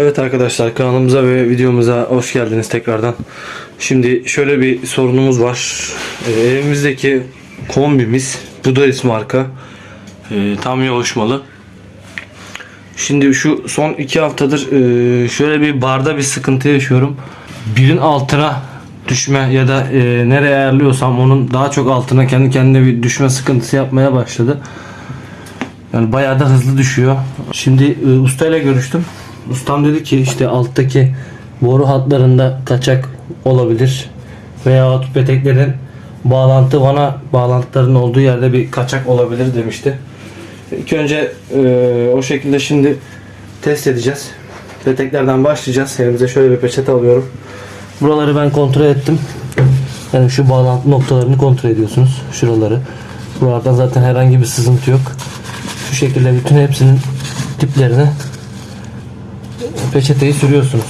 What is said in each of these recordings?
Evet arkadaşlar kanalımıza ve videomuza hoş geldiniz tekrardan. Şimdi şöyle bir sorunumuz var. Ee, evimizdeki kombimiz Budaris marka. Ee, tam yoğuşmalı. Şimdi şu son iki haftadır e, şöyle bir barda bir sıkıntı yaşıyorum. Birin altına düşme ya da e, nereye ayarlıyorsam onun daha çok altına kendi kendine bir düşme sıkıntısı yapmaya başladı. Yani bayağı da hızlı düşüyor. Şimdi e, ustayla görüştüm. Ustam dedi ki işte alttaki boru hatlarında kaçak olabilir. Veya peteklerin bağlantı vana bağlantılarının olduğu yerde bir kaçak olabilir demişti. İlk önce e, o şekilde şimdi test edeceğiz. Peteklerden başlayacağız. Elimize şöyle bir peçete alıyorum. Buraları ben kontrol ettim. Yani şu bağlantı noktalarını kontrol ediyorsunuz. Şuraları. Buralardan zaten herhangi bir sızıntı yok. Şu şekilde bütün hepsinin tiplerine peçeteyi sürüyorsunuz.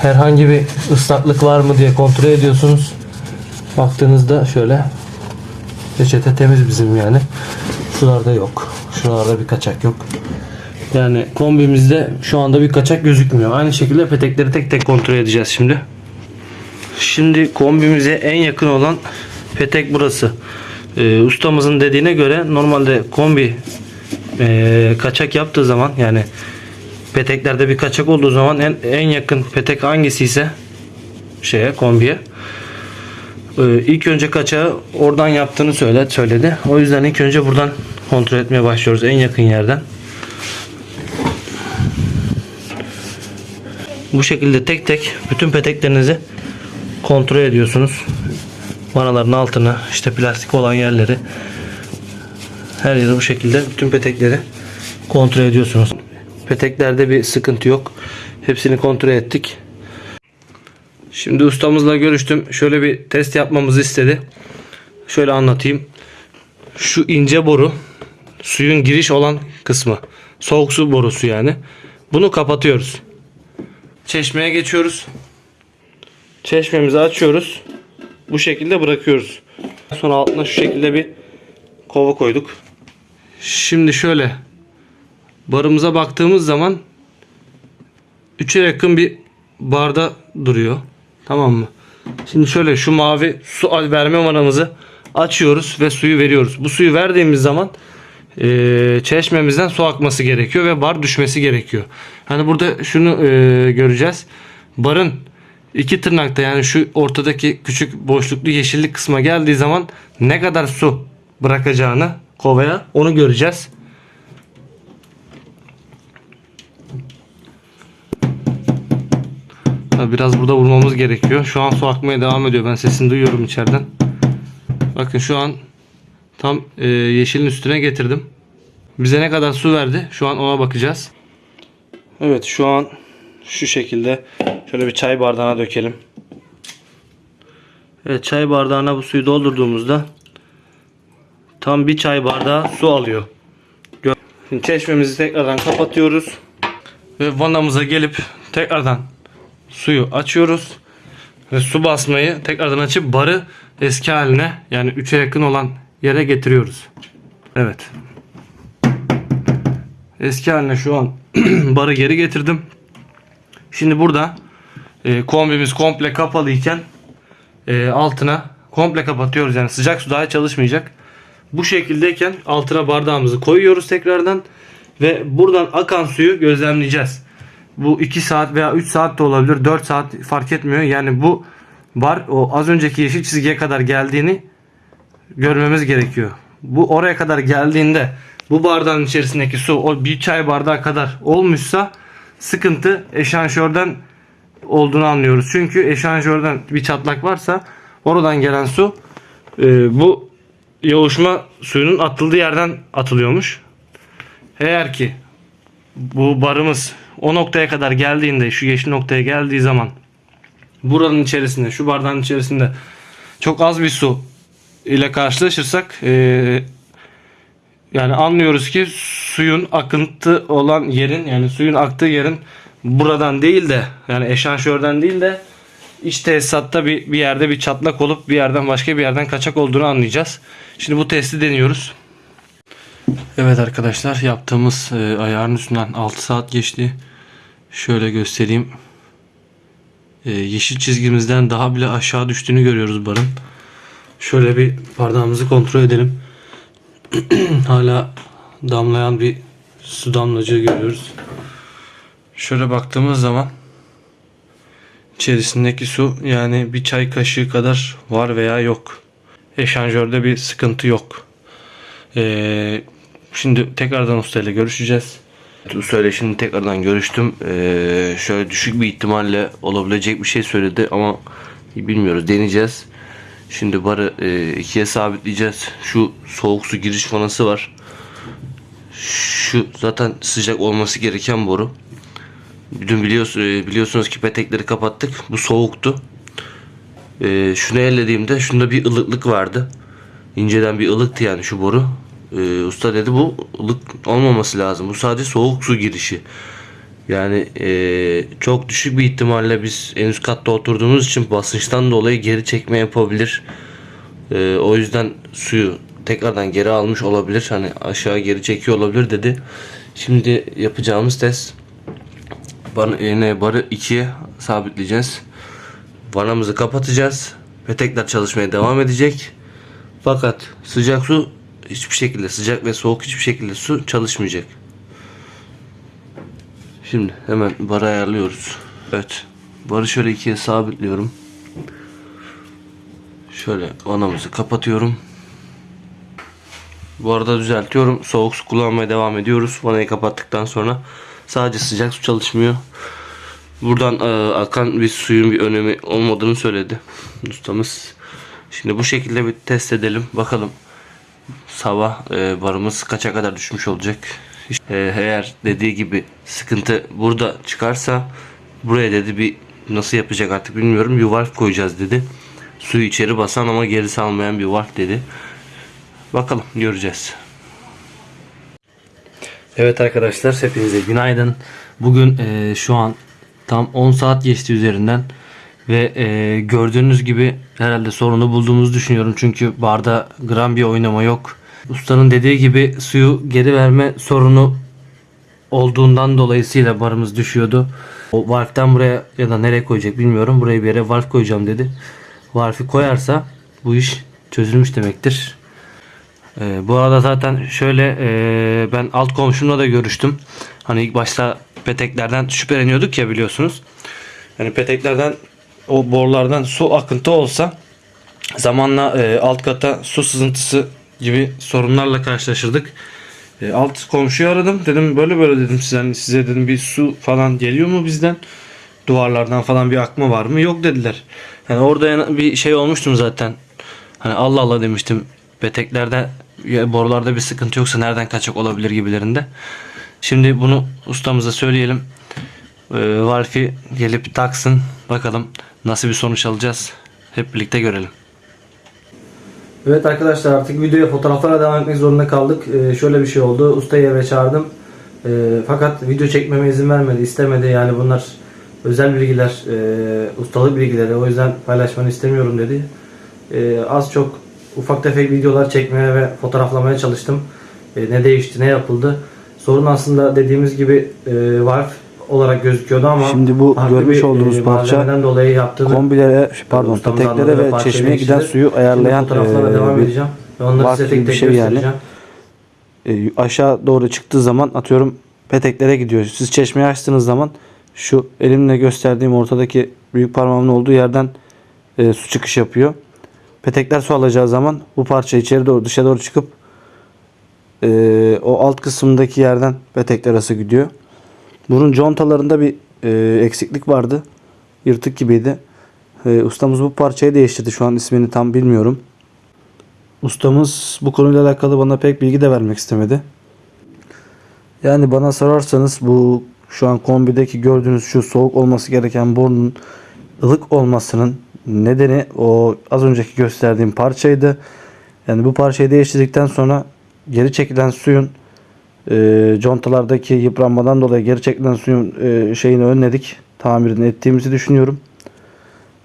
Herhangi bir ıslaklık var mı diye kontrol ediyorsunuz. Baktığınızda şöyle peçete temiz bizim yani. Şuralarda yok. Şuralarda bir kaçak yok. Yani kombimizde şu anda bir kaçak gözükmüyor. Aynı şekilde petekleri tek tek kontrol edeceğiz şimdi. Şimdi kombimize en yakın olan petek burası. Ee, ustamızın dediğine göre normalde kombi e, kaçak yaptığı zaman yani peteklerde bir kaçak olduğu zaman en, en yakın petek hangisi ise şeye kombiye ee, ilk önce kaçağı oradan yaptığını söyle, söyledi. O yüzden ilk önce buradan kontrol etmeye başlıyoruz en yakın yerden. Bu şekilde tek tek bütün peteklerinizi kontrol ediyorsunuz. Vanaların altını, işte plastik olan yerleri her yeri bu şekilde bütün petekleri kontrol ediyorsunuz. Peteklerde bir sıkıntı yok. Hepsini kontrol ettik. Şimdi ustamızla görüştüm. Şöyle bir test yapmamızı istedi. Şöyle anlatayım. Şu ince boru suyun giriş olan kısmı. Soğuk su borusu yani. Bunu kapatıyoruz. Çeşmeye geçiyoruz. Çeşmemizi açıyoruz. Bu şekilde bırakıyoruz. Sonra altına şu şekilde bir kova koyduk. Şimdi şöyle barımıza baktığımız zaman 3'e yakın bir barda duruyor. Tamam mı? Şimdi şöyle şu mavi su verme vanamızı açıyoruz ve suyu veriyoruz. Bu suyu verdiğimiz zaman e, çeşmemizden su akması gerekiyor ve bar düşmesi gerekiyor. Hani burada şunu e, göreceğiz. Barın iki tırnakta yani şu ortadaki küçük boşluklu yeşillik kısma geldiği zaman ne kadar su bırakacağını kovaya onu göreceğiz. Biraz burada vurmamız gerekiyor. Şu an su akmaya devam ediyor. Ben sesini duyuyorum içeriden. Bakın şu an tam e, yeşilin üstüne getirdim. Bize ne kadar su verdi? Şu an ona bakacağız. Evet şu an şu şekilde şöyle bir çay bardağına dökelim. Evet çay bardağına bu suyu doldurduğumuzda tam bir çay bardağı su alıyor. Şimdi çeşmemizi tekrardan kapatıyoruz. Ve vanamıza gelip tekrardan suyu açıyoruz. Ve su basmayı tekrardan açıp barı eski haline yani 3'e yakın olan yere getiriyoruz. Evet. Eski haline şu an barı geri getirdim. Şimdi burada e, kombimiz komple kapalı iken e, altına komple kapatıyoruz. Yani sıcak su daha çalışmayacak. Bu şekildeyken altına bardağımızı koyuyoruz tekrardan ve buradan akan suyu gözlemleyeceğiz. Bu 2 saat veya 3 saat de olabilir. 4 saat fark etmiyor. Yani bu bar o az önceki yeşil çizgiye kadar geldiğini görmemiz gerekiyor. Bu oraya kadar geldiğinde bu bardağın içerisindeki su o bir çay bardağı kadar olmuşsa sıkıntı eşanjörden olduğunu anlıyoruz. Çünkü eşanjörden bir çatlak varsa oradan gelen su e, bu yoğuşma suyunun atıldığı yerden atılıyormuş. Eğer ki bu barımız o noktaya kadar geldiğinde şu yeşil noktaya geldiği zaman buranın içerisinde şu bardağın içerisinde çok az bir su ile karşılaşırsak e, yani anlıyoruz ki suyun akıntı olan yerin yani suyun aktığı yerin buradan değil de yani eşanjörden değil de iç tesisatta bir, bir yerde bir çatlak olup bir yerden başka bir yerden kaçak olduğunu anlayacağız. Şimdi bu testi deniyoruz. Evet arkadaşlar yaptığımız e, ayarın üstünden 6 saat geçti. Şöyle göstereyim. Ee, yeşil çizgimizden daha bile aşağı düştüğünü görüyoruz barın. Şöyle bir bardağımızı kontrol edelim. Hala damlayan bir su damlacığı görüyoruz. Şöyle baktığımız zaman içerisindeki su yani bir çay kaşığı kadar var veya yok. Eşanjörde bir sıkıntı yok. Ee, şimdi tekrardan ustayla görüşeceğiz. Ustayla şimdi tekrardan görüştüm. Ee, şöyle düşük bir ihtimalle olabilecek bir şey söyledi ama bilmiyoruz deneyeceğiz. Şimdi barı e, ikiye sabitleyeceğiz. Şu soğuk su giriş vanası var. Şu zaten sıcak olması gereken boru. Dün biliyorsunuz, biliyorsunuz ki petekleri kapattık. Bu soğuktu. Ee, şunu ellediğimde şunda bir ılıklık vardı. İnceden bir ılıktı yani şu boru. Ee, usta dedi bu ılık olmaması lazım. Bu sadece soğuk su girişi. Yani ee, çok düşük bir ihtimalle biz en üst katta oturduğumuz için basınçtan dolayı geri çekme yapabilir. Ee, o yüzden suyu tekrardan geri almış olabilir. Hani aşağı geri çekiyor olabilir dedi. Şimdi yapacağımız test Bar, yine barı ikiye sabitleyeceğiz. Vanamızı kapatacağız. Petekler çalışmaya devam edecek. Fakat sıcak su hiçbir şekilde sıcak ve soğuk hiçbir şekilde su çalışmayacak. Şimdi hemen barı ayarlıyoruz. Evet. Barı şöyle ikiye sabitliyorum. Şöyle vanamızı kapatıyorum. Bu arada düzeltiyorum. Soğuk su kullanmaya devam ediyoruz. Vanayı kapattıktan sonra sadece sıcak su çalışmıyor. Buradan e, akan bir suyun bir önemi olmadığını söyledi ustamız. Şimdi bu şekilde bir test edelim. Bakalım sabah e, barımız kaça kadar düşmüş olacak. E, eğer dediği gibi sıkıntı burada çıkarsa buraya dedi bir nasıl yapacak artık bilmiyorum. Bir valve koyacağız dedi. Suyu içeri basan ama geri salmayan bir valve dedi. Bakalım göreceğiz. Evet arkadaşlar hepinize günaydın. Bugün e, şu an tam 10 saat geçti üzerinden ve e, gördüğünüz gibi herhalde sorunu bulduğumuzu düşünüyorum. Çünkü barda gram bir oynama yok. Ustanın dediği gibi suyu geri verme sorunu olduğundan dolayısıyla barımız düşüyordu. O valve'den buraya ya da nereye koyacak bilmiyorum. Buraya bir yere valve koyacağım dedi. Valve'i koyarsa bu iş çözülmüş demektir. Ee, bu arada zaten şöyle e, ben alt komşumla da görüştüm. Hani ilk başta peteklerden şüpheleniyorduk ya biliyorsunuz. Yani peteklerden o borulardan su akıntı olsa zamanla e, alt kata su sızıntısı gibi sorunlarla karşılaşırdık. E, alt komşuyu aradım. Dedim böyle böyle dedim size, hani size dedim bir su falan geliyor mu bizden? Duvarlardan falan bir akma var mı? Yok dediler. Yani orada bir şey olmuştum zaten. Hani Allah Allah demiştim. Peteklerde borularda bir sıkıntı yoksa nereden kaçak olabilir gibilerinde. Şimdi bunu ustamıza söyleyelim. Ee, Valfi gelip taksın. Bakalım nasıl bir sonuç alacağız. Hep birlikte görelim. Evet arkadaşlar artık videoya fotoğraflara devam etmek zorunda kaldık. Ee, şöyle bir şey oldu. Ustayı eve çağırdım. Ee, fakat video çekmeme izin vermedi, istemedi. Yani bunlar özel bilgiler, e, ustalık bilgileri. O yüzden paylaşmanı istemiyorum dedi. Ee, az çok ufak tefek videolar çekmeye ve fotoğraflamaya çalıştım. Ee, ne değişti, ne yapıldı. Sorun aslında dediğimiz gibi e, valve olarak gözüküyordu ama Şimdi bu görmüş bir, olduğunuz e, parça dolayı yaptığını kombilere pardon Ustamız peteklere ve çeşmeye giden suyu ayarlayan e, devam bir edeceğim. Ve onları size gibi tek bir tek şey yani. e, aşağı doğru çıktığı zaman atıyorum peteklere gidiyor. Siz çeşmeyi açtığınız zaman şu elimle gösterdiğim ortadaki büyük parmağımın olduğu yerden e, su çıkış yapıyor. Petekler su alacağı zaman bu parça içeri doğru dışa doğru çıkıp e, o alt kısımdaki yerden petekler arası gidiyor. Bunun contalarında bir e, eksiklik vardı. Yırtık gibiydi. E, ustamız bu parçayı değiştirdi. Şu an ismini tam bilmiyorum. Ustamız bu konuyla alakalı bana pek bilgi de vermek istemedi. Yani bana sorarsanız bu şu an kombideki gördüğünüz şu soğuk olması gereken borunun ılık olmasının nedeni o az önceki gösterdiğim parçaydı. Yani bu parçayı değiştirdikten sonra geri çekilen suyun e, contalardaki yıpranmadan dolayı geri çekilen suyun e, şeyini önledik. Tamirini ettiğimizi düşünüyorum.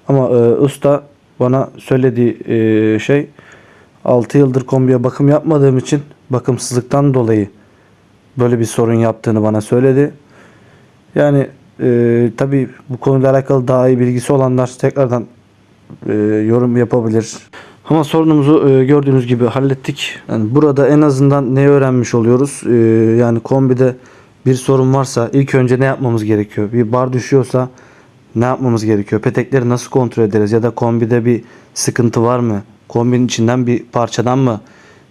Ama e, usta bana söylediği e, şey 6 yıldır kombiye bakım yapmadığım için bakımsızlıktan dolayı böyle bir sorun yaptığını bana söyledi. Yani E, tabii bu konuyla alakalı daha iyi bilgisi olanlar tekrardan e, yorum yapabilir. Ama sorunumuzu e, gördüğünüz gibi hallettik. Yani burada en azından ne öğrenmiş oluyoruz? E, yani kombide bir sorun varsa ilk önce ne yapmamız gerekiyor? Bir bar düşüyorsa ne yapmamız gerekiyor? Petekleri nasıl kontrol ederiz? Ya da kombide bir sıkıntı var mı? Kombinin içinden bir parçadan mı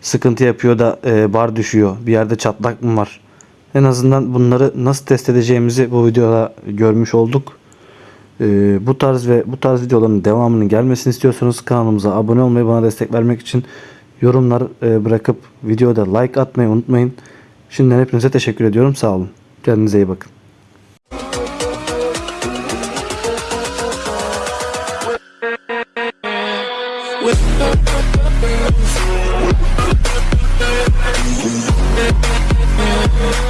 sıkıntı yapıyor da e, bar düşüyor? Bir yerde çatlak mı var? En azından bunları nasıl test edeceğimizi bu videoda görmüş olduk. Ee, bu tarz ve bu tarz videoların devamının gelmesini istiyorsanız kanalımıza abone olmayı bana destek vermek için yorumlar e, bırakıp videoda like atmayı unutmayın. Şimdiden hepinize teşekkür ediyorum. Sağ olun. Kendinize iyi bakın. With